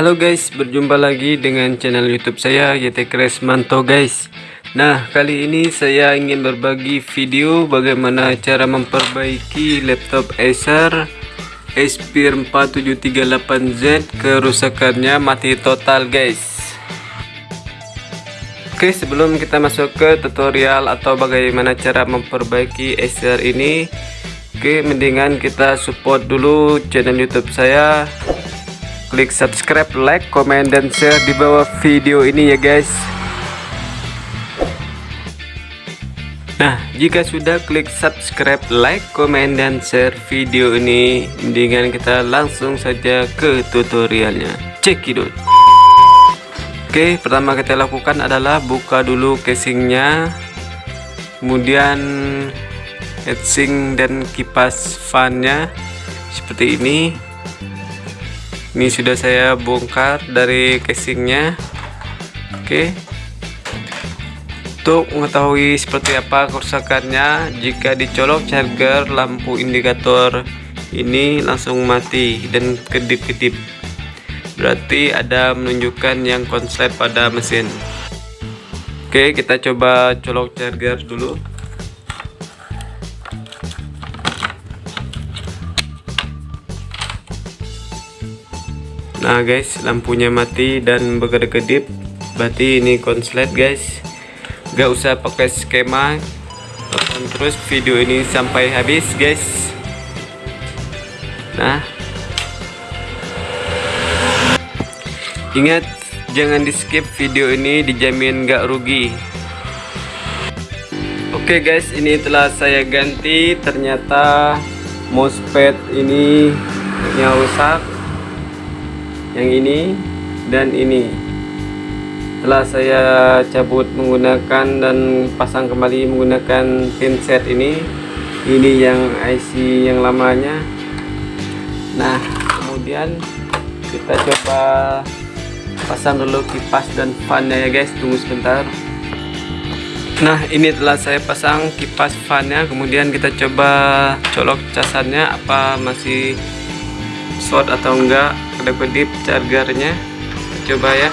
Halo guys, berjumpa lagi dengan channel YouTube saya YT Kresmanto guys. Nah, kali ini saya ingin berbagi video bagaimana cara memperbaiki laptop Acer Aspire 4738Z kerusakannya mati total guys. Oke, sebelum kita masuk ke tutorial atau bagaimana cara memperbaiki Acer ini, oke mendingan kita support dulu channel YouTube saya klik subscribe, like, komen, dan share di bawah video ini ya guys. Nah, jika sudah klik subscribe, like, komen, dan share video ini. Mendingan kita langsung saja ke tutorialnya. Cekidot Oke, pertama kita lakukan adalah buka dulu casingnya. Kemudian heatsink dan kipas fannya Seperti ini ini sudah saya bongkar dari casingnya. Oke. Untuk mengetahui seperti apa kerusakannya jika dicolok charger lampu indikator ini langsung mati dan kedip-kedip. Berarti ada menunjukkan yang konslet pada mesin. Oke kita coba colok charger dulu Nah guys lampunya mati dan berkedip berarti ini konslet guys. Gak usah pakai skema. Tonton terus video ini sampai habis guys. Nah. Ingat jangan di skip video ini dijamin gak rugi. Oke guys ini telah saya ganti. Ternyata mousepad ini rusak yang ini dan ini. Telah saya cabut menggunakan dan pasang kembali menggunakan pin set ini ini yang IC yang lamanya. Nah kemudian kita coba pasang dulu kipas dan fannya ya guys tunggu sebentar. Nah ini telah saya pasang kipas fannya kemudian kita coba colok casannya apa masih short atau enggak kedip-kedip chargernya. Coba ya.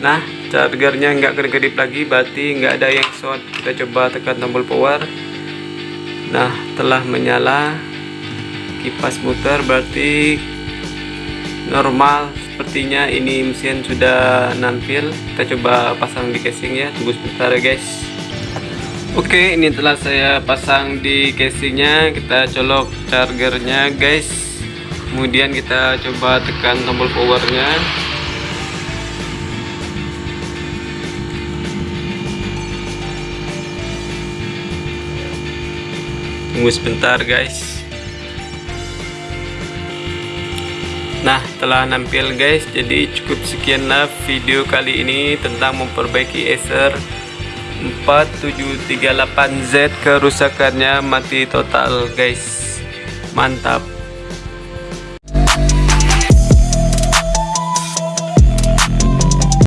Nah chargernya enggak kedip-kedip lagi berarti enggak ada yang short. Kita coba tekan tombol power. Nah telah menyala. Kipas muter berarti normal sepertinya ini mesin sudah nampil. Kita coba pasang di casing ya. Tunggu sebentar ya guys. Oke ini telah saya pasang di casingnya. Kita colok chargernya guys. Kemudian kita coba tekan tombol powernya. Tunggu sebentar guys Nah telah nampil guys. Jadi cukup sekianlah video kali ini tentang memperbaiki Acer 4738Z kerusakannya mati total guys. Mantap